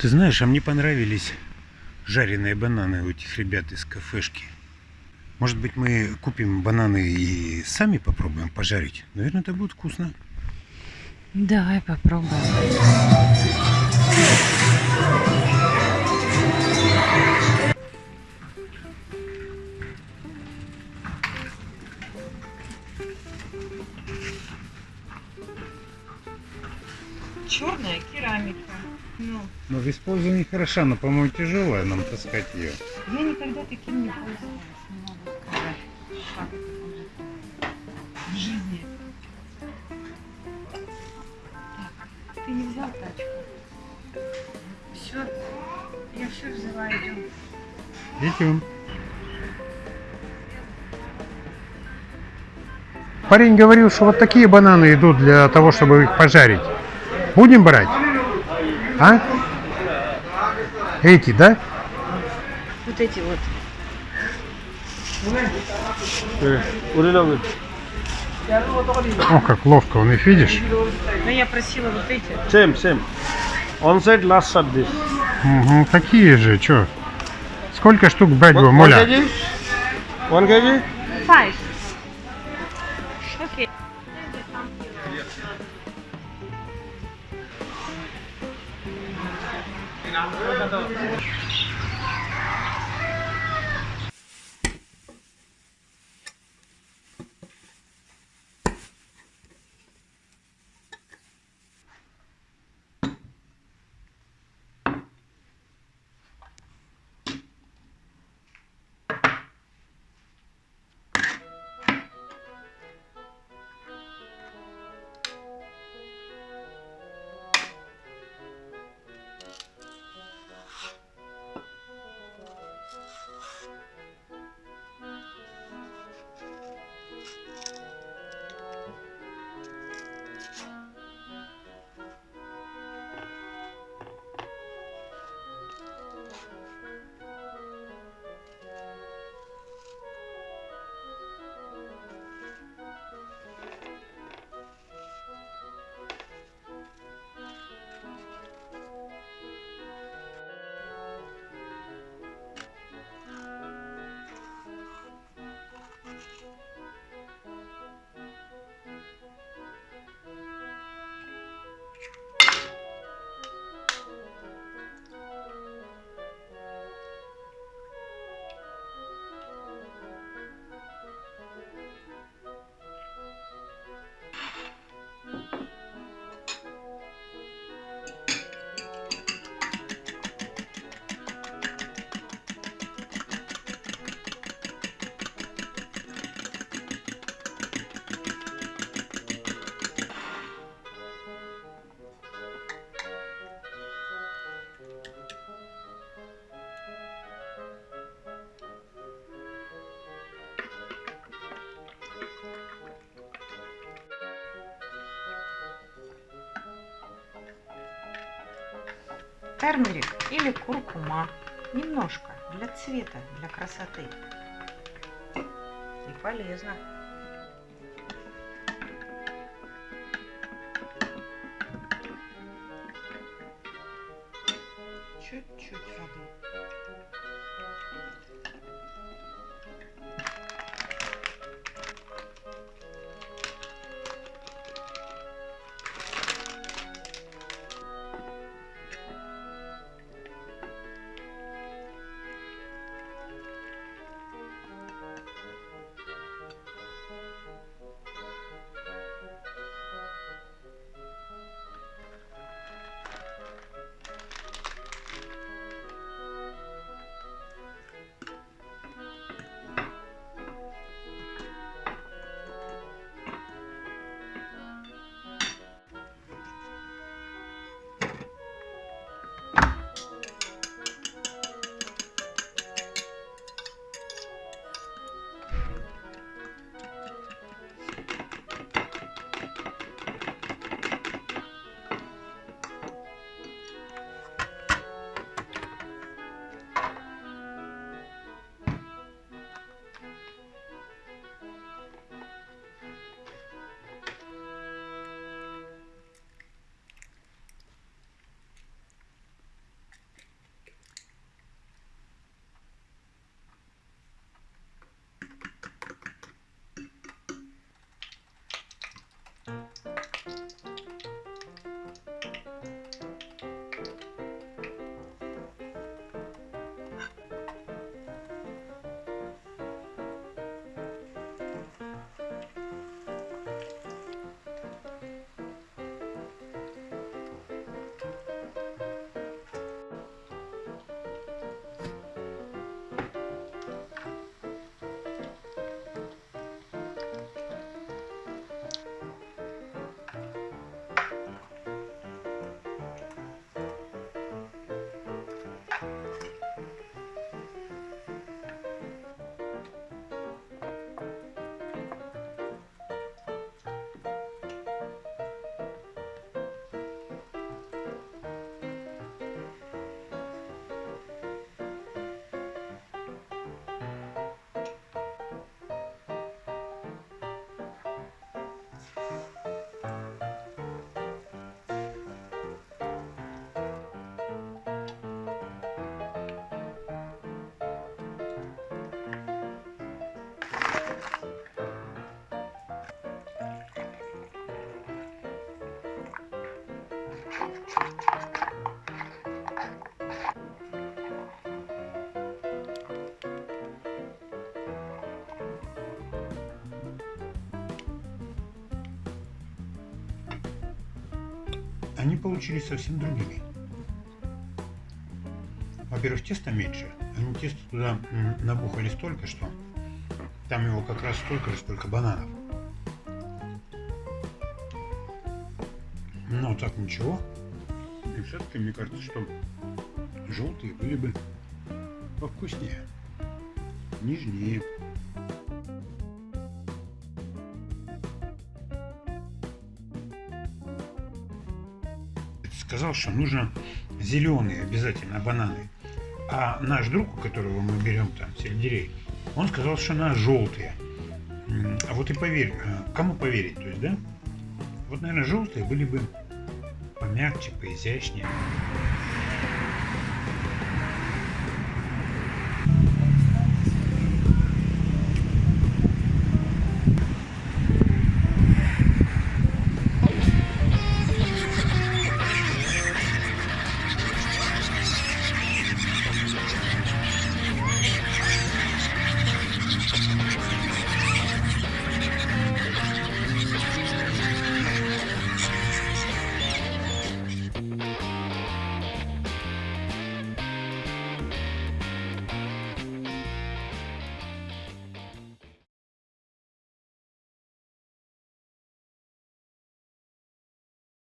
Ты знаешь, а мне понравились жареные бананы у этих ребят из кафешки. Может быть, мы купим бананы и сами попробуем пожарить? Наверное, это будет вкусно. Давай попробуем. Черная керамика. Ну, Но в использовании хороша, но, по-моему, тяжелая нам таскать ее. я никогда таким не пользовалась, не могу сказать. Как это будет в жизни. Так, ты не взял тачку? Все, я все взяла, идем. Идем. Парень говорил, что вот такие бананы идут для того, чтобы их пожарить. Будем брать? А? Эти, да? Вот эти вот. О, как ловко он их, видишь? Но я просила вот эти. Same, same. On side, last side this. Угу, такие же, что? Сколько штук брать One, будем, one Моля? kg? One kg? Five. Final, Термерик или куркума. Немножко. Для цвета, для красоты. И полезно. Чуть-чуть воды. Они получились совсем другими. Во-первых, теста меньше. Они тесто туда набухали столько, что там его как раз столько же, сколько бананов. Но так ничего. И все-таки мне кажется, что желтые были бы повкуснее, нежнее. Сказал, что нужно зеленые обязательно бананы. А наш друг, у которого мы берем там сельдерей, он сказал, что на желтые. А вот и поверь, э, кому поверить, то есть, да? Вот, наверное, желтые были бы помягче, поизящнее.